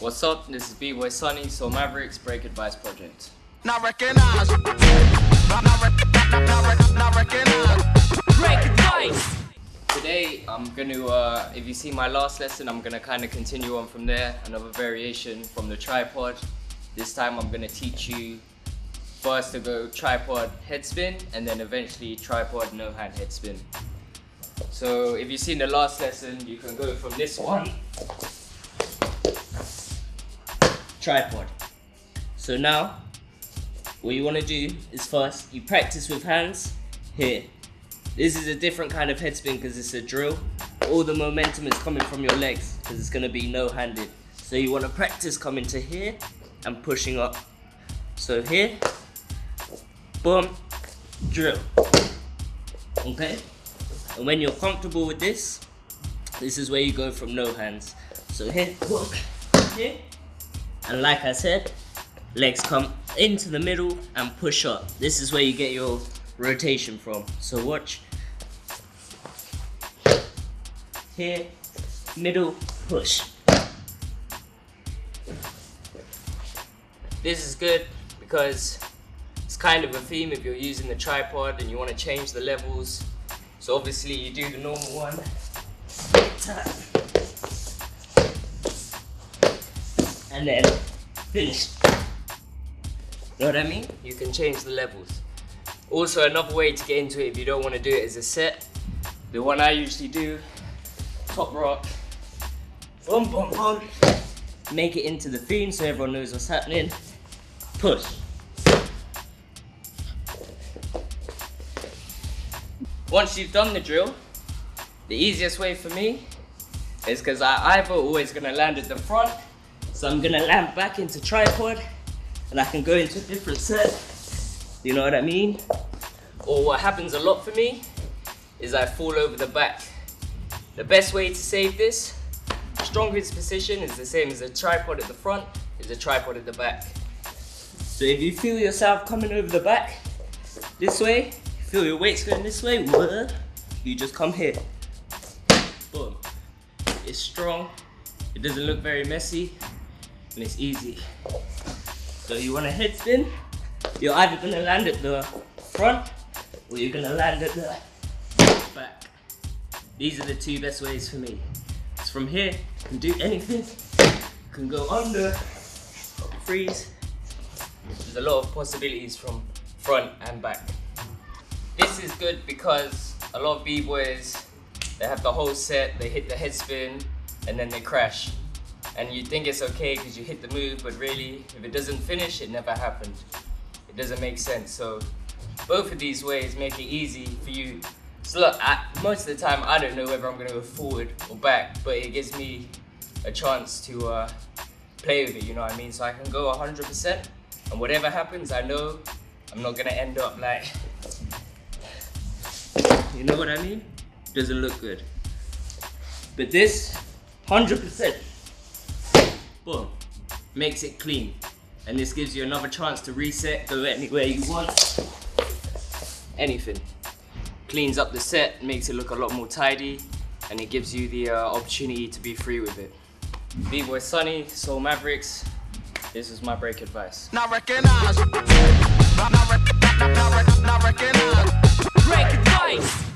What's up? This is B-Boy Sunny, Soul Mavericks Break Advice Project. Not recognize. Not, not, not, not, not recognize. Break advice! Today I'm gonna, uh, if you see my last lesson, I'm gonna kind of continue on from there. Another variation from the tripod. This time I'm gonna teach you first to go tripod head spin and then eventually tripod no hand head spin. So if you've seen the last lesson, you can go from this one tripod. So now, what you want to do is first, you practice with hands here. This is a different kind of head spin because it's a drill. All the momentum is coming from your legs because it's going to be no-handed. So you want to practice coming to here and pushing up. So here, boom, drill. Okay? And when you're comfortable with this, this is where you go from no hands. So here, boom, here, and like I said, legs come into the middle and push up. This is where you get your rotation from. So watch. Here, middle, push. This is good because it's kind of a theme if you're using the tripod and you want to change the levels. So obviously you do the normal one. And then finish. Know what I mean? You can change the levels. Also, another way to get into it if you don't want to do it as a set, the one I usually do, top rock, boom, boom, boom, make it into the theme so everyone knows what's happening, push. Once you've done the drill, the easiest way for me is because I either always gonna land at the front so I'm gonna land back into tripod and I can go into a different set. You know what I mean? Or what happens a lot for me is I fall over the back. The best way to save this, strongest position is the same as a tripod at the front, is a tripod at the back. So if you feel yourself coming over the back, this way, feel your weight's going this way, you just come here. Boom. It's strong, it doesn't look very messy, and it's easy. So you want a head spin, you're either gonna land at the front or you're gonna land at the back. These are the two best ways for me. It's from here, you can do anything. You can go under, freeze. There's a lot of possibilities from front and back. This is good because a lot of b-boys, they have the whole set, they hit the head spin, and then they crash and you think it's okay because you hit the move, but really, if it doesn't finish, it never happened. It doesn't make sense. So both of these ways make it easy for you. So look, I, most of the time, I don't know whether I'm gonna go forward or back, but it gives me a chance to uh, play with it, you know what I mean? So I can go 100%, and whatever happens, I know I'm not gonna end up like, you know what I mean? Doesn't look good. But this, 100% boom, makes it clean. And this gives you another chance to reset, go anywhere you want, anything. Cleans up the set, makes it look a lot more tidy, and it gives you the uh, opportunity to be free with it. B-Boy Sunny, Soul Mavericks, this is my break advice. Not recognize. Not, not, not, not recognize. Break advice!